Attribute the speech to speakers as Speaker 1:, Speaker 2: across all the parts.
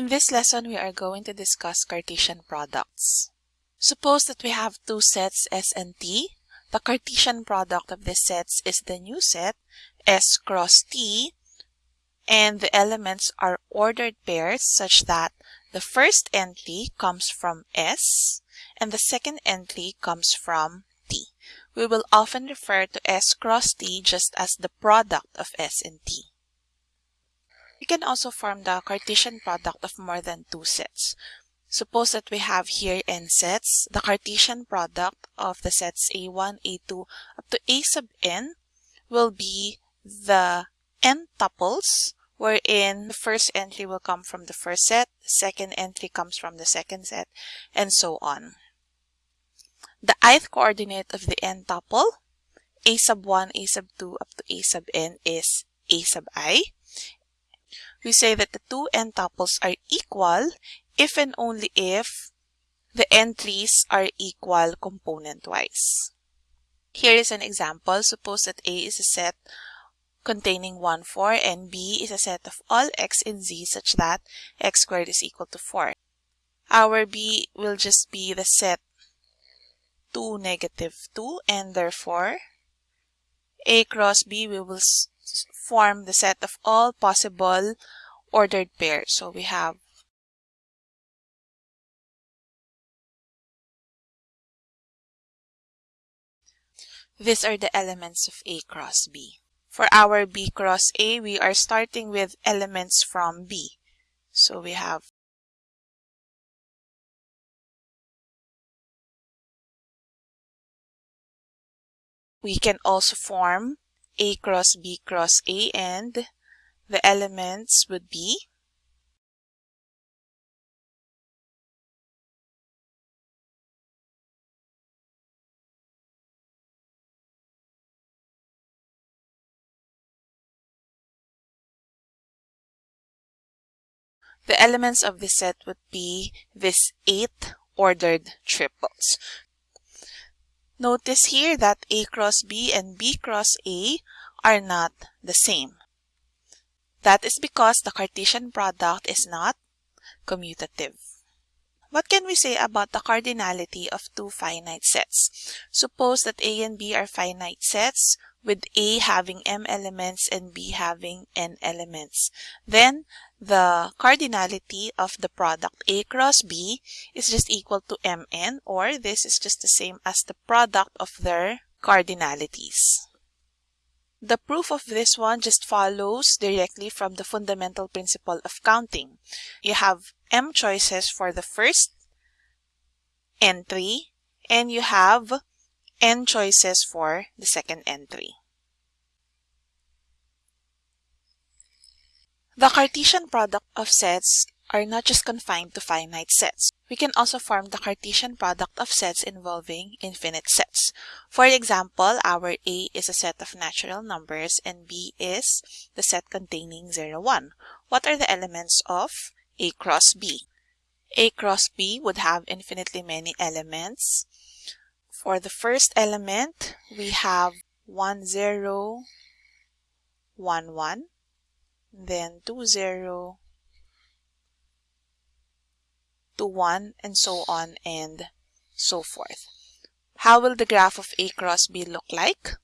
Speaker 1: In this lesson, we are going to discuss Cartesian products. Suppose that we have two sets S and T. The Cartesian product of these sets is the new set S cross T and the elements are ordered pairs such that the first entry comes from S and the second entry comes from T. We will often refer to S cross T just as the product of S and T. We can also form the Cartesian product of more than two sets. Suppose that we have here n sets. The Cartesian product of the sets A1, A2 up to A sub n will be the n tuples wherein the first entry will come from the first set, the second entry comes from the second set, and so on. The ith coordinate of the n tuple, a sub 1, a sub 2 up to a sub n is a sub i we say that the two n tuples are equal if and only if the entries are equal component-wise. Here is an example. Suppose that A is a set containing 1, 4 and B is a set of all x and z such that x squared is equal to 4. Our B will just be the set 2, negative 2 and therefore A cross B we will form the set of all possible ordered pair. So we have These are the elements of A cross B. For our B cross A, we are starting with elements from B. So we have We can also form a cross B cross A and the elements would be The elements of this set would be this eight ordered triples. Notice here that A cross B and B cross A are not the same. That is because the Cartesian product is not commutative. What can we say about the cardinality of two finite sets? Suppose that A and B are finite sets with A having m elements and B having n elements. Then the cardinality of the product A cross B is just equal to mn or this is just the same as the product of their cardinalities. The proof of this one just follows directly from the fundamental principle of counting. You have m choices for the first entry and you have n choices for the second entry. The Cartesian product of sets are not just confined to finite sets. We can also form the Cartesian product of sets involving infinite sets. For example, our A is a set of natural numbers and B is the set containing 0, 1. What are the elements of A cross B? A cross B would have infinitely many elements. For the first element, we have 1, 0, 1, 1, then 2, 0, to 1 and so on and so forth. How will the graph of A cross B look like?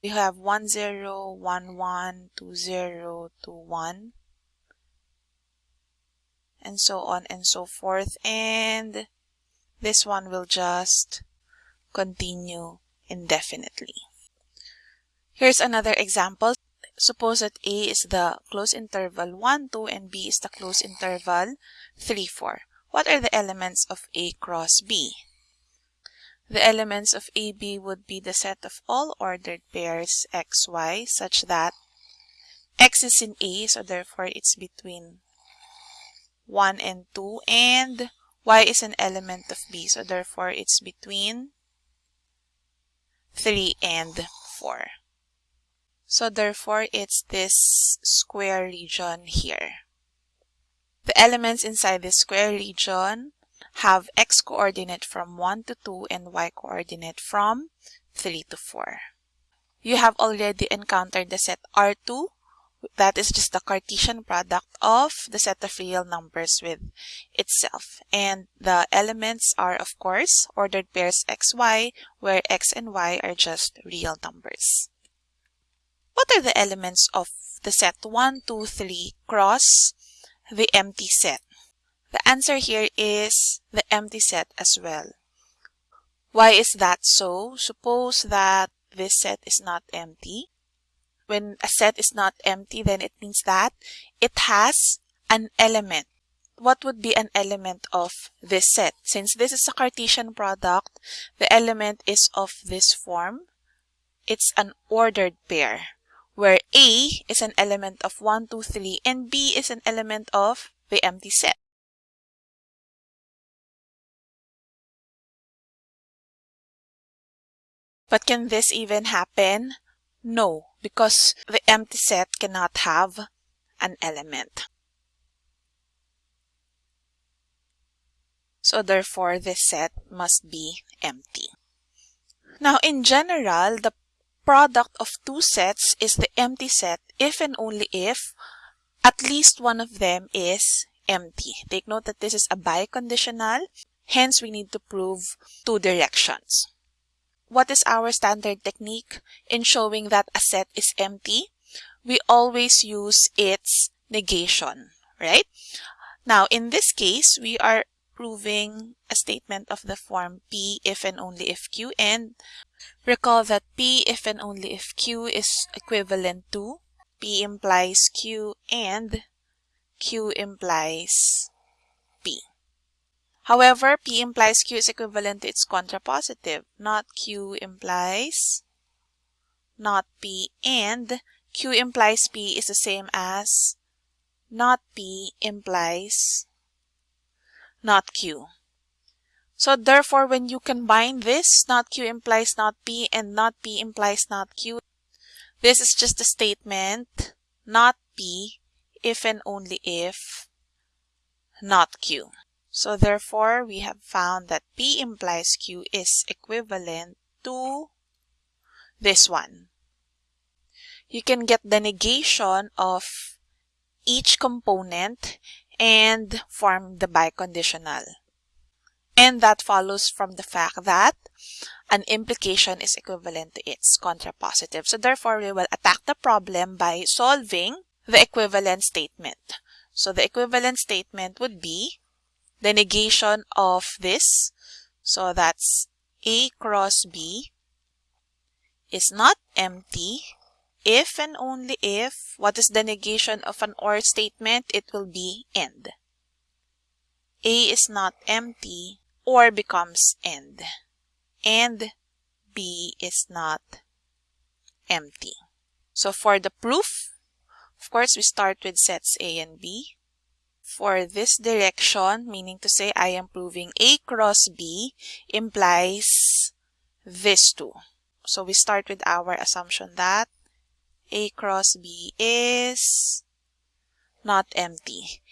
Speaker 1: We have 1, 0, 1, 1, 2, 0, 2, 1, and so on and so forth. And this one will just continue indefinitely. Here's another example. Suppose that A is the closed interval 1, 2, and B is the closed interval 3, 4. What are the elements of A cross B? The elements of AB would be the set of all ordered pairs XY such that X is in A, so therefore it's between 1 and 2, and Y is an element of B, so therefore it's between 3 and 4. So therefore it's this square region here. The elements inside the square region have x coordinate from 1 to 2 and y coordinate from 3 to 4. You have already encountered the set R2 That is just the Cartesian product of the set of real numbers with itself. And the elements are, of course, ordered pairs xy, where x and y are just real numbers. What are the elements of the set 1, 2, 3 cross the empty set? The answer here is the empty set as well. Why is that so? Suppose that this set is not empty. When a set is not empty, then it means that it has an element. What would be an element of this set? Since this is a Cartesian product, the element is of this form. It's an ordered pair, where A is an element of 1, 2, 3, and B is an element of the empty set. But can this even happen? No, because the empty set cannot have an element. So therefore, this set must be empty. Now, in general, the product of two sets is the empty set if and only if at least one of them is empty. Take note that this is a biconditional, hence we need to prove two directions. What is our standard technique in showing that a set is empty? We always use its negation, right? Now, in this case, we are proving a statement of the form P if and only if Q and recall that P if and only if Q is equivalent to P implies Q and Q implies P. However, P implies Q is equivalent to its contrapositive. Not Q implies not P and Q implies P is the same as not P implies not Q. So therefore, when you combine this, not Q implies not P and not P implies not Q, this is just a statement, not P, if and only if not Q. So therefore, we have found that P implies Q is equivalent to this one. You can get the negation of each component and form the biconditional. And that follows from the fact that an implication is equivalent to its contrapositive. So therefore, we will attack the problem by solving the equivalent statement. So the equivalent statement would be the negation of this. So that's A cross B is not empty if and only if, what is the negation of an OR statement? It will be end. A is not empty or becomes end. And B is not empty. So for the proof, of course, we start with sets A and B for this direction, meaning to say I am proving A cross B implies this two. So we start with our assumption that A cross B is not empty.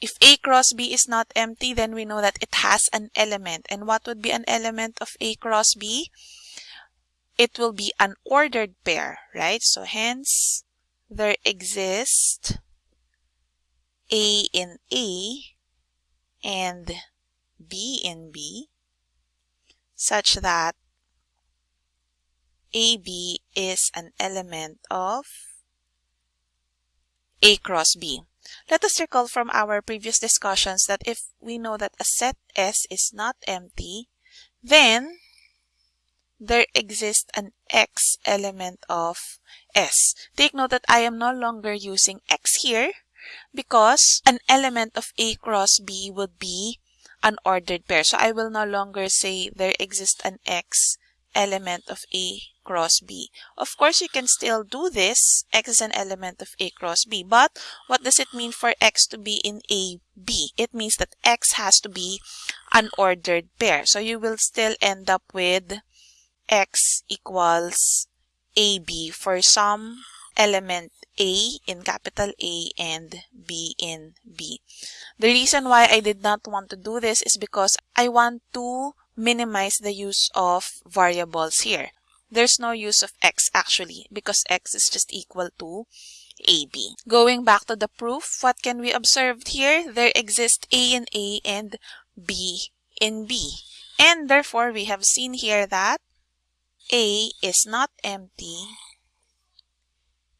Speaker 1: If A cross B is not empty, then we know that it has an element. And what would be an element of A cross B? It will be an ordered pair, right? So hence, there exists a in A and B in B such that AB is an element of A cross B. Let us recall from our previous discussions that if we know that a set S is not empty, then there exists an X element of S. Take note that I am no longer using X here because an element of A cross B would be an ordered pair. So I will no longer say there exists an X element of A cross B. Of course, you can still do this. X is an element of A cross B. But what does it mean for X to be in A, B? It means that X has to be an ordered pair. So you will still end up with X equals AB for some element A in capital A and B in B. The reason why I did not want to do this is because I want to minimize the use of variables here. There's no use of x actually because x is just equal to AB. Going back to the proof, what can we observe here? There exist A in A and B in B. And therefore, we have seen here that A is not empty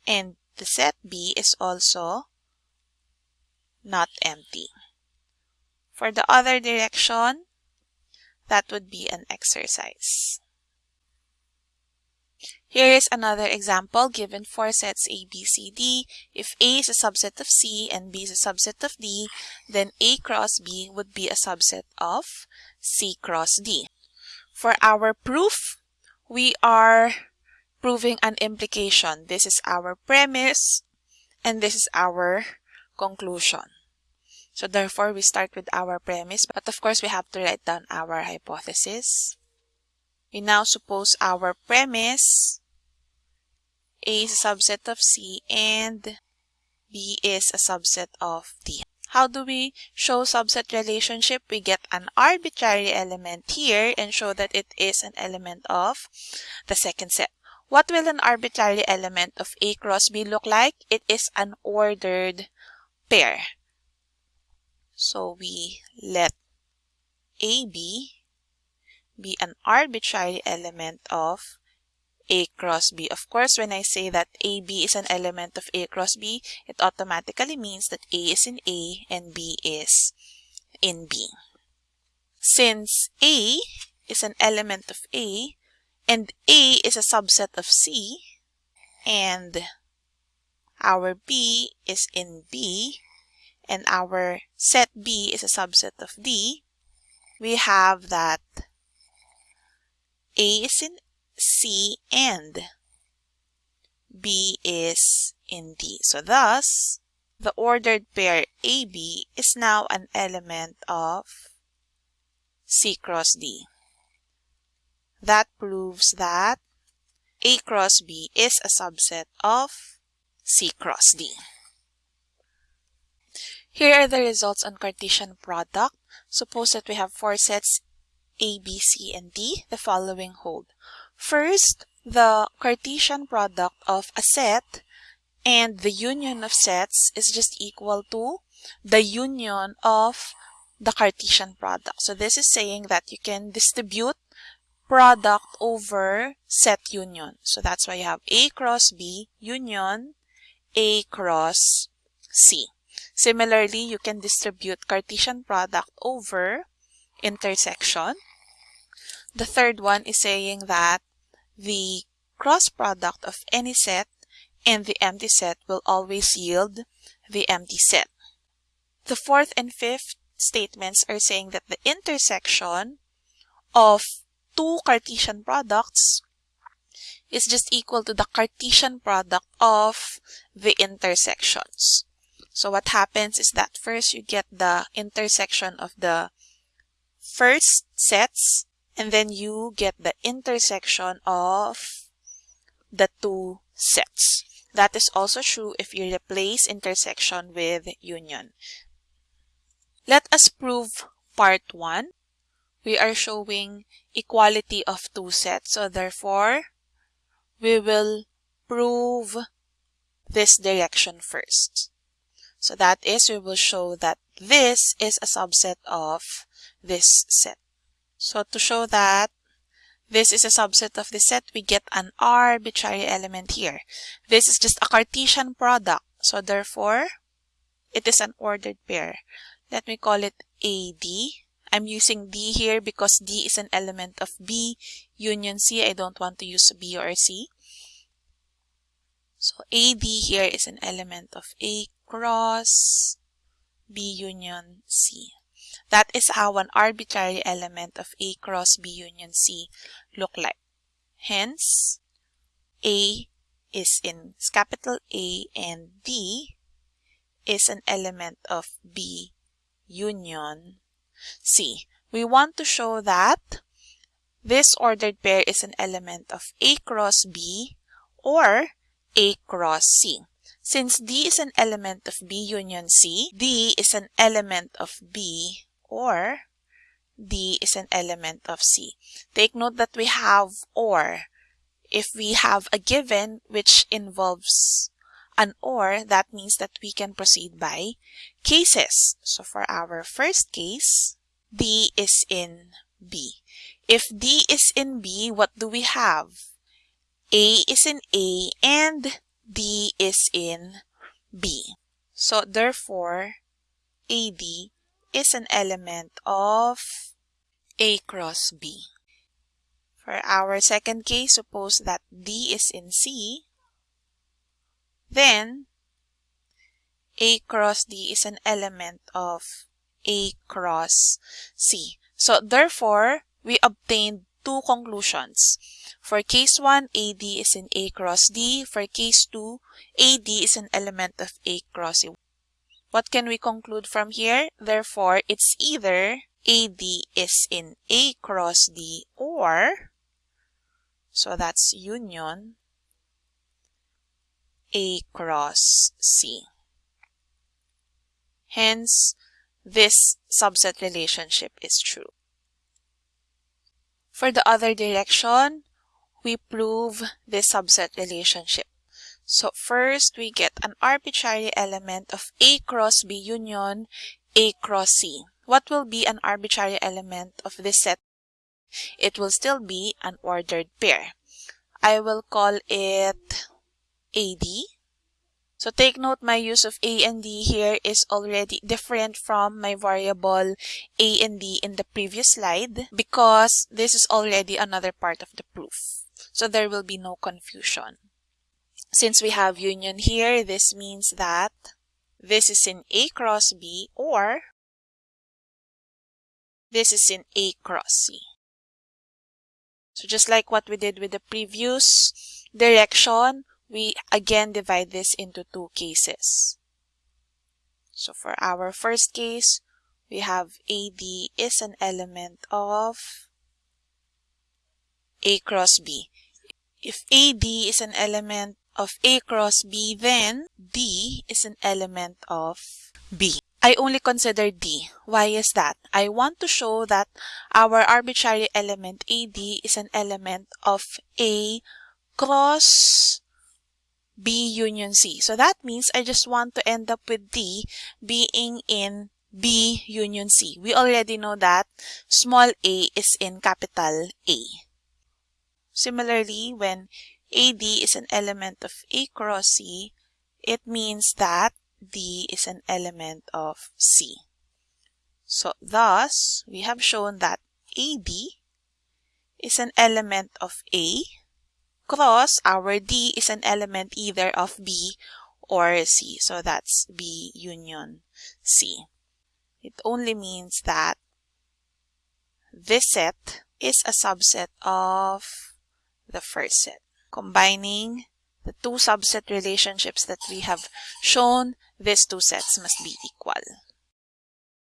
Speaker 1: and the set B is also not empty. For the other direction, that would be an exercise. Here is another example given four sets A, B, C, D. If A is a subset of C and B is a subset of D, then A cross B would be a subset of C cross D. For our proof, we are proving an implication. This is our premise and this is our conclusion. So therefore, we start with our premise, but of course, we have to write down our hypothesis. We now suppose our premise a is a subset of C and B is a subset of D. How do we show subset relationship? We get an arbitrary element here and show that it is an element of the second set. What will an arbitrary element of A cross B look like? It is an ordered pair. So we let AB be an arbitrary element of a cross B. Of course, when I say that AB is an element of A cross B, it automatically means that A is in A and B is in B. Since A is an element of A and A is a subset of C and our B is in B and our set B is a subset of D, we have that A is in C and B is in D. So thus, the ordered pair AB is now an element of C cross D. That proves that A cross B is a subset of C cross D. Here are the results on Cartesian product. Suppose that we have four sets A, B, C, and D. The following hold. First, the Cartesian product of a set and the union of sets is just equal to the union of the Cartesian product. So this is saying that you can distribute product over set union. So that's why you have A cross B union A cross C. Similarly, you can distribute Cartesian product over intersection. The third one is saying that the cross product of any set and the empty set will always yield the empty set. The fourth and fifth statements are saying that the intersection of two Cartesian products is just equal to the Cartesian product of the intersections. So what happens is that first you get the intersection of the first sets and then you get the intersection of the two sets. That is also true if you replace intersection with union. Let us prove part 1. We are showing equality of two sets. So therefore, we will prove this direction first. So that is, we will show that this is a subset of this set. So to show that this is a subset of the set, we get an arbitrary element here. This is just a Cartesian product. So therefore, it is an ordered pair. Let me call it AD. I'm using D here because D is an element of B union C. I don't want to use B or C. So AD here is an element of A cross B union C. That is how an arbitrary element of A cross B union C look like. Hence, A is in capital A and D is an element of B union C. We want to show that this ordered pair is an element of A cross B or A cross C. Since D is an element of B union C, D is an element of B or D is an element of C. Take note that we have OR. If we have a given which involves an or, that means that we can proceed by cases. So for our first case, D is in B. If D is in B, what do we have? A is in A and D is in B. So therefore, AD is an element of A cross B. For our second case, suppose that D is in C, then A cross D is an element of A cross C. So therefore, we obtained two conclusions. For case 1, AD is in A cross D. For case 2, AD is an element of A cross C. What can we conclude from here? Therefore, it's either AD is in A cross D or, so that's union, A cross C. Hence, this subset relationship is true. For the other direction, we prove this subset relationship. So first, we get an arbitrary element of A cross B union A cross C. What will be an arbitrary element of this set? It will still be an ordered pair. I will call it AD. So take note my use of A and D here is already different from my variable A and D in the previous slide because this is already another part of the proof. So there will be no confusion. Since we have union here, this means that this is in A cross B or this is in A cross C. So just like what we did with the previous direction, we again divide this into two cases. So for our first case, we have AD is an element of A cross B. If AD is an element of A cross B, then D is an element of B. I only consider D. Why is that? I want to show that our arbitrary element AD is an element of A cross B union C. So that means I just want to end up with D being in B union C. We already know that small a is in capital A. Similarly, when AD is an element of A cross C, it means that D is an element of C. So thus, we have shown that AD is an element of A cross our D is an element either of B or C. So that's B union C. It only means that this set is a subset of the first set combining the two subset relationships that we have shown, these two sets must be equal.